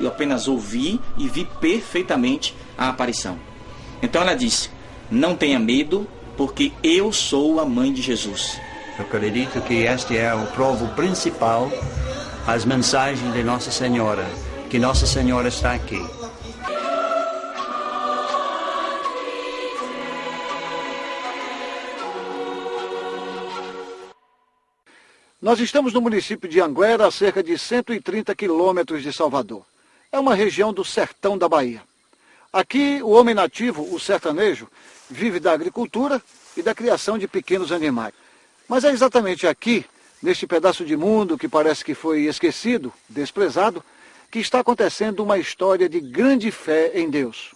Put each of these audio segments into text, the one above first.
eu apenas ouvi e vi perfeitamente a aparição. Então ela disse: Não tenha medo, porque eu sou a mãe de Jesus. Eu acredito que este é o provo principal, as mensagens de Nossa Senhora, que Nossa Senhora está aqui. Nós estamos no município de Anguera, a cerca de 130 quilômetros de Salvador. É uma região do sertão da Bahia. Aqui, o homem nativo, o sertanejo, vive da agricultura e da criação de pequenos animais. Mas é exatamente aqui, neste pedaço de mundo que parece que foi esquecido, desprezado, que está acontecendo uma história de grande fé em Deus.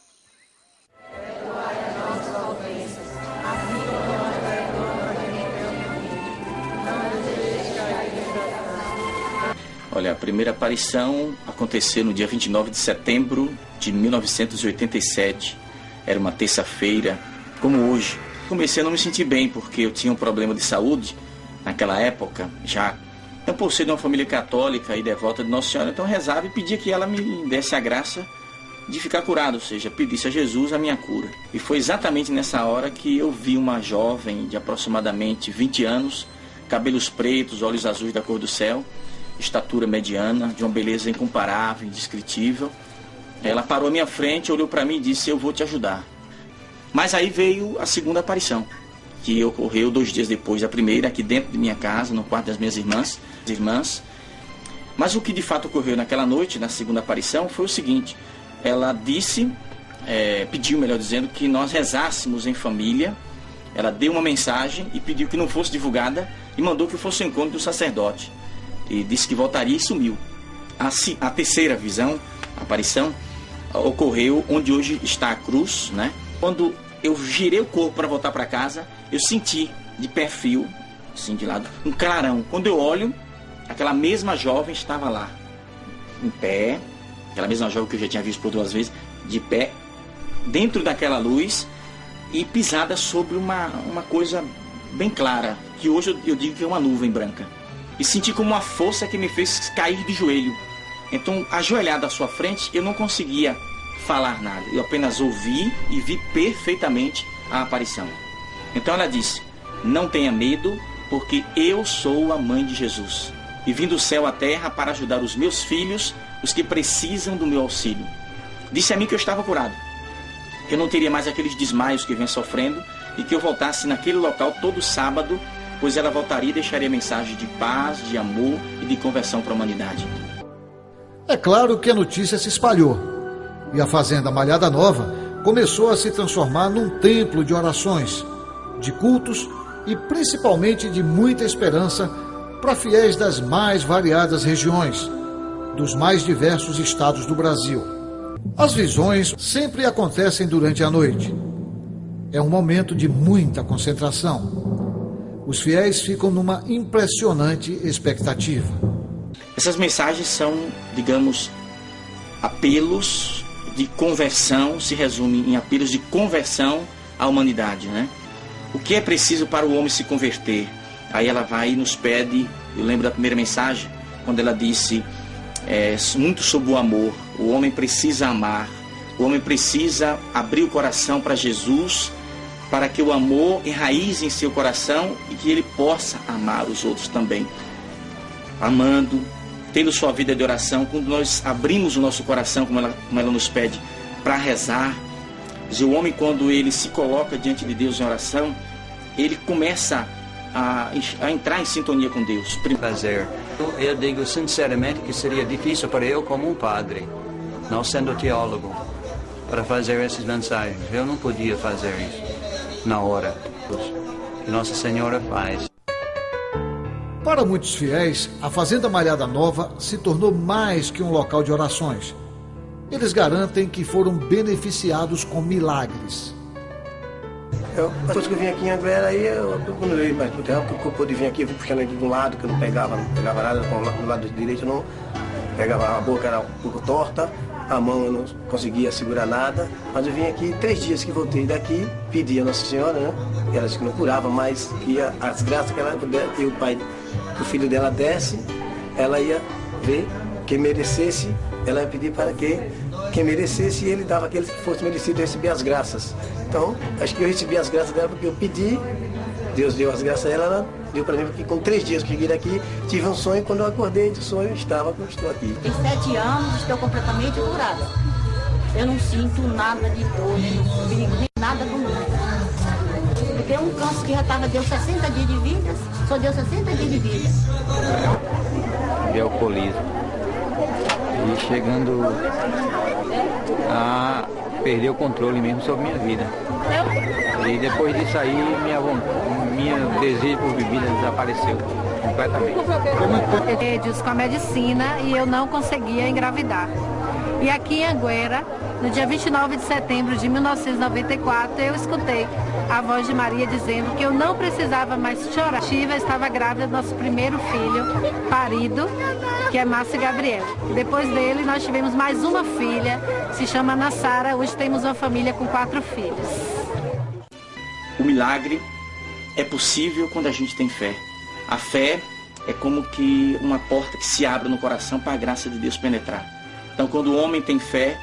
Olha, a primeira aparição aconteceu no dia 29 de setembro de 1987. Era uma terça-feira, como hoje. Comecei a não me sentir bem porque eu tinha um problema de saúde naquela época já. Eu, por ser de uma família católica e devota de Nossa Senhora, então rezava e pedia que ela me desse a graça de ficar curado, ou seja, pedisse a Jesus a minha cura. E foi exatamente nessa hora que eu vi uma jovem de aproximadamente 20 anos, cabelos pretos, olhos azuis da cor do céu, estatura mediana, de uma beleza incomparável, indescritível. Ela parou à minha frente, olhou para mim e disse: Eu vou te ajudar. Mas aí veio a segunda aparição, que ocorreu dois dias depois da primeira, aqui dentro de minha casa, no quarto das minhas irmãs. irmãs. Mas o que de fato ocorreu naquela noite, na segunda aparição, foi o seguinte: ela disse, é, pediu, melhor dizendo, que nós rezássemos em família. Ela deu uma mensagem e pediu que não fosse divulgada e mandou que fosse o encontro do sacerdote e disse que voltaria e sumiu. A, a terceira visão, a aparição, ocorreu onde hoje está a cruz, né? Quando eu girei o corpo para voltar para casa, eu senti de perfil, assim de lado, um clarão. Quando eu olho, aquela mesma jovem estava lá, em pé, aquela mesma jovem que eu já tinha visto por duas vezes, de pé, dentro daquela luz e pisada sobre uma, uma coisa bem clara, que hoje eu, eu digo que é uma nuvem branca e senti como uma força que me fez cair de joelho. Então, ajoelhado à sua frente, eu não conseguia falar nada. Eu apenas ouvi e vi perfeitamente a aparição. Então ela disse: Não tenha medo, porque eu sou a mãe de Jesus. E vim do céu à terra para ajudar os meus filhos, os que precisam do meu auxílio. Disse a mim que eu estava curado, que eu não teria mais aqueles desmaios que venho sofrendo e que eu voltasse naquele local todo sábado pois ela voltaria e deixaria mensagem de paz, de amor e de conversão para a humanidade. É claro que a notícia se espalhou e a Fazenda Malhada Nova começou a se transformar num templo de orações, de cultos e principalmente de muita esperança para fiéis das mais variadas regiões, dos mais diversos estados do Brasil. As visões sempre acontecem durante a noite. É um momento de muita concentração os fiéis ficam numa impressionante expectativa. Essas mensagens são, digamos, apelos de conversão, se resume em apelos de conversão à humanidade, né? O que é preciso para o homem se converter? Aí ela vai e nos pede, eu lembro da primeira mensagem, quando ela disse é, muito sobre o amor. O homem precisa amar, o homem precisa abrir o coração para Jesus para que o amor enraize em seu coração e que ele possa amar os outros também. Amando, tendo sua vida de oração, quando nós abrimos o nosso coração, como ela, como ela nos pede, para rezar, o homem, quando ele se coloca diante de Deus em oração, ele começa a, a entrar em sintonia com Deus. Fazer. Eu digo sinceramente que seria difícil para eu, como um padre, não sendo teólogo, para fazer essas mensagens. Eu não podia fazer isso na hora que Nossa Senhora faz. Para muitos fiéis, a Fazenda Malhada Nova se tornou mais que um local de orações. Eles garantem que foram beneficiados com milagres. Eu, depois que eu vim aqui em Anguera, aí eu, quando eu ia mais pro terreno, que eu pude vir aqui, eu fui puxando ele de um lado, que eu não pegava, não pegava nada, do lado direito não pegava, a boca era um pouco torta, a mão eu não conseguia segurar nada, mas eu vim aqui, três dias que voltei daqui, pedi a Nossa Senhora, né? Ela disse que não curava, mas que as graças que ela e o pai, o filho dela desse, ela ia ver quem merecesse, ela ia pedir para que quem merecesse e ele dava aquele que fosse merecido receber as graças. Então, acho que eu recebi as graças dela porque eu pedi, Deus deu as graças a ela, ela deu para mim, porque com três dias que cheguei daqui, tive um sonho, quando eu acordei do sonho, eu estava como estou aqui. Tem sete anos, estou completamente curada. Eu não sinto nada de dor, nem fígado, nem nada do mundo. Porque um câncer que já estava, deu 60 dias de vida, só deu 60 dias de vida. De alcoolismo. E chegando a perder o controle mesmo sobre minha vida. E depois disso aí, minha, minha desejo por bebida desapareceu completamente. Remédios com a medicina e eu não conseguia engravidar. E aqui em Anguera, no dia 29 de setembro de 1994, eu escutei a voz de Maria dizendo que eu não precisava mais chorar. Shiva estava grávida do nosso primeiro filho, parido, que é Márcio Gabriel. Depois dele, nós tivemos mais uma filha, se chama Nassara. Hoje temos uma família com quatro filhos. O milagre é possível quando a gente tem fé. A fé é como que uma porta que se abre no coração para a graça de Deus penetrar. Então, quando o homem tem fé,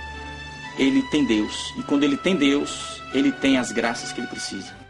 ele tem Deus. E quando ele tem Deus, ele tem as graças que ele precisa.